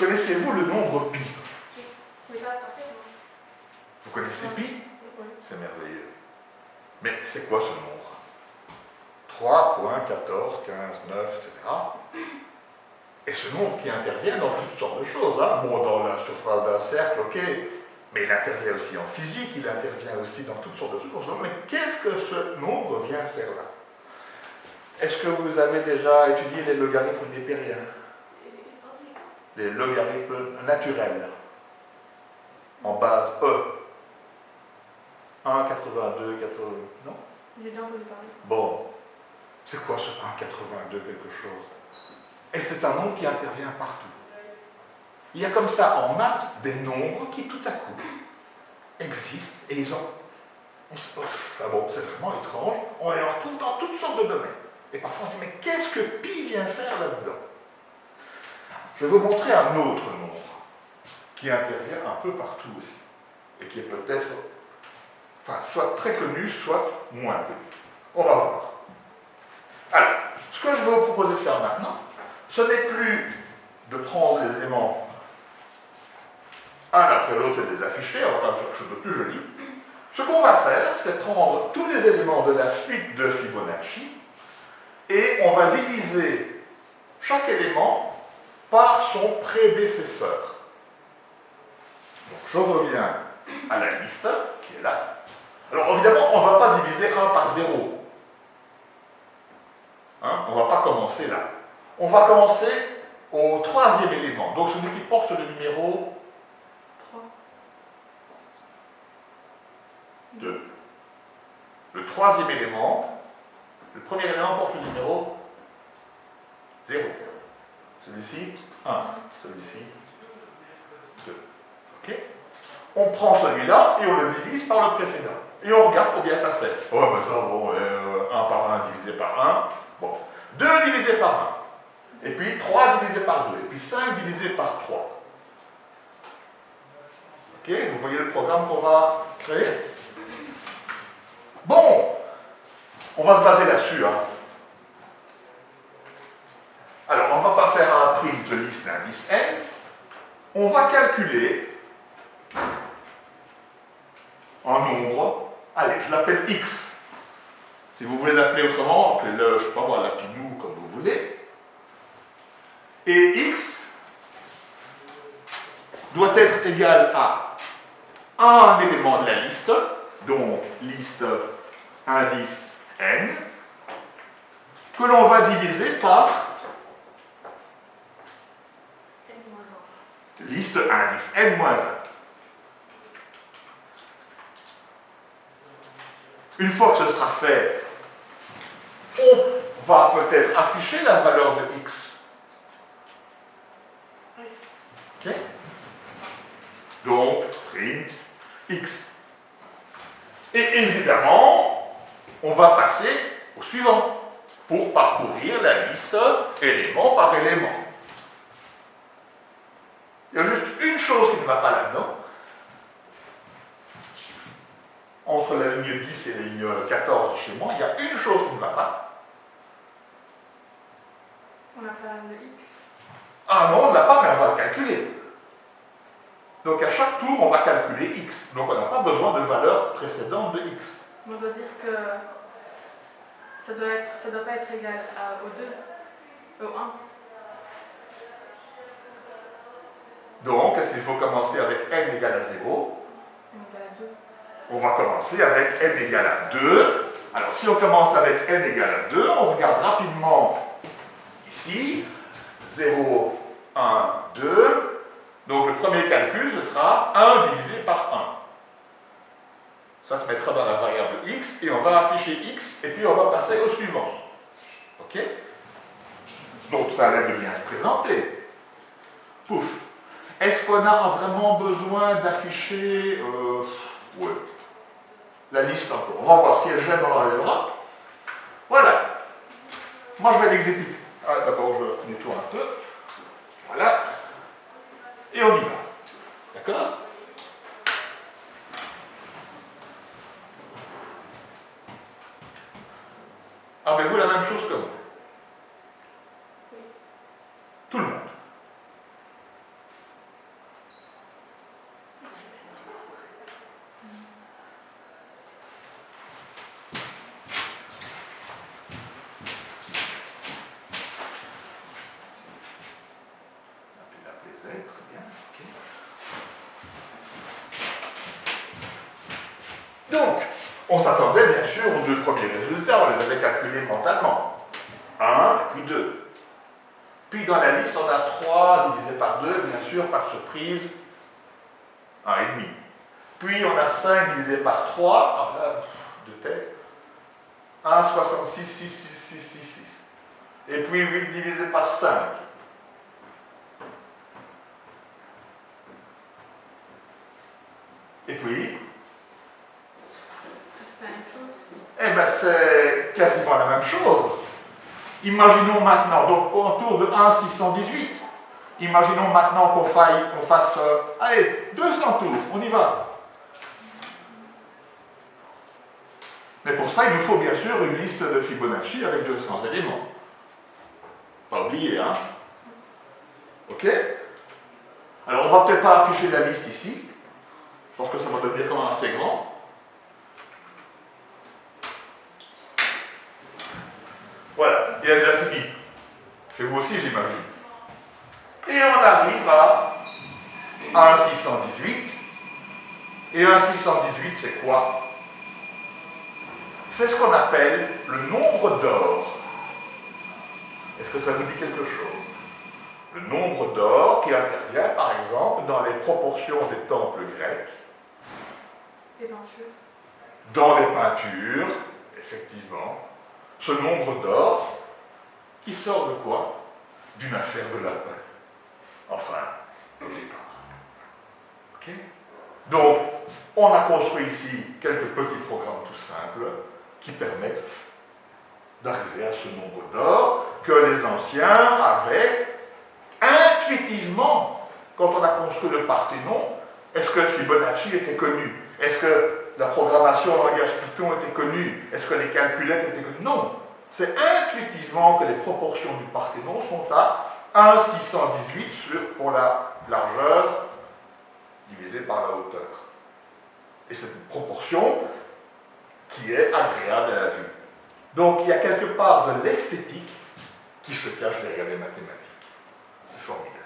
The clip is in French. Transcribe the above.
Connaissez-vous le nombre pi? Vous connaissez pi? C'est merveilleux. Mais c'est quoi ce nombre? 3, 14, 15, 9, etc. Et ce nombre qui intervient dans toutes sortes de choses. Hein. Bon, dans la surface d'un cercle, ok, mais il intervient aussi en physique, il intervient aussi dans toutes sortes de trucs. On se demande, mais qu'est-ce que ce nombre vient faire là? Est-ce que vous avez déjà étudié les logarithmes népériens Les logarithmes naturels en base E 1, 82, 80, non? J'ai déjà entendu parler. Bon, c'est quoi ce 1,82 quelque chose? Et c'est un nombre qui intervient partout. Il y a comme ça en maths des nombres qui tout à coup existent et ils ont... on se- ah bon, c'est vraiment étrange, on les retrouve dans toutes sortes de domaines. Et parfois on se dit, mais qu'est-ce que pi vient faire là-dedans Je vais vous montrer un autre nombre qui intervient un peu partout aussi et qui est peut-être soit très connu, soit moins connu. On va voir. Alors, ce que je vais vous proposer de faire maintenant, ce n'est plus de prendre les éléments un après l'autre et les afficher, on va faire quelque chose de plus joli. Ce qu'on va faire, c'est prendre tous les éléments de la suite de Fibonacci et on va diviser chaque élément par son prédécesseur. Donc, je reviens à la liste qui est là. Alors évidemment, on ne va pas diviser 1 par 0. Hein, on ne va pas commencer là. On va commencer au troisième élément, donc celui qui porte le numéro 3. 2. Le troisième élément, le premier élément porte le numéro 0. Celui-ci, 1. Celui-ci, 2. Ok On prend celui-là et on le divise par le précédent. Et on regarde combien ça fait. Oh, ben ça, bon, 1 par 1 divisé par 1. Bon. 2 divisé par 1. Et puis 3 divisé par 2. Et puis 5 divisé par 3. Ok Vous voyez le programme qu'on va créer Bon, on va se baser là-dessus. hein. Alors, on ne va pas faire un d'indice n. On va calculer un nombre. Allez, je l'appelle x. Si vous voulez l'appeler autrement, appelez-le, je ne sais pas moi, lapinou, comme vous voulez. Et x doit être égal à un élément de la liste, donc liste indice n, que l'on va diviser par N-1. Liste indice n moins 1. Une fois que ce sera fait, on va peut-être afficher la valeur de x. Donc, print x. Et évidemment, on va passer au suivant pour parcourir la liste élément par élément. Il y a juste une chose qui ne va pas là-dedans. Entre la ligne 10 et la ligne 14 chez moi, il y a une chose qui ne va pas. On a pas le X. Ah non, on ne l'a pas, mais on va le calculer. Donc à chaque tour, on va calculer x. Donc on n'a pas besoin de valeur précédente de x. On doit dire que ça doit être, ça doit pas être égal à, au 2, au 1. Qu'il faut commencer avec n égale à 0 On égal à 2. On va commencer avec n égale à 2. Alors, si on commence avec n égale à 2, on regarde rapidement ici. 0, 1, 2. Donc, le premier calcul, ce sera 1 divisé par 1. Ça se mettra dans la variable x et on va afficher x et puis on va passer au suivant. OK? Donc, ça a l'air de bien se présenter. Pouf. Est-ce qu'on a vraiment besoin d'afficher euh, la liste encore On va voir si elle gêne dans l'enlèvera. Voilà. Moi, je vais l'exécuter. Ah, D'abord, je nettoie un peu. Voilà. Et on y va. D'accord Avez-vous la même chose que moi Oui. Tout le monde. Donc, on s'attendait bien sûr aux deux premiers résultats, on les avait calculés mentalement. 1 puis 2. Puis dans la liste, on a 3 divisé par 2, bien sûr, par surprise, 1,5. Puis on a 5 divisé par 3, alors là, de tête, 1, 66, 6, 6, 6, 6, 6. Et puis 8 divisé par 5. Et puis C'est la même chose. Eh bien, c'est quasiment la chose. Imaginons maintenant, donc on tourne de 1 618. Imaginons maintenant qu'on fasse, euh, allez, 200 tours, on y va. Mais pour ça, il nous faut bien sûr une liste de Fibonacci avec 200 éléments. Pas oublier, hein Ok Alors, on va peut-être pas afficher la liste ici. Pense que ça va devenir quand même assez grand. Voilà, il a déjà fini. Chez vous aussi, j'imagine. Et on arrive à 1,618. Et 1,618, c'est quoi? C'est ce qu'on appelle le nombre d'or. Est-ce que ça vous dit quelque chose? Le nombre d'or qui intervient, par exemple, dans les proportions des temples grecs. Bien sûr. Dans les peintures, ce nombre d'or qui sort de quoi? D'une affaire de lapin. Enfin, au départ. Donc, on a construit ici quelques petits programmes tout simples qui permettent d'arriver à ce nombre d'or que les anciens avaient intuitivement quand on a construit le Parthénon. Est-ce que Fibonacci était connu? Est-ce que la programmation en langage Python était connue Est-ce que les calculettes étaient connues? Non. C'est intuitivement que les proportions du Parthénon sont à 1,618 sur, pour la largeur divisé par la hauteur. Et c'est une proportion qui est agréable à la vue. Donc il y a quelque part de l'esthétique qui se cache derrière les mathématiques. C'est formidable.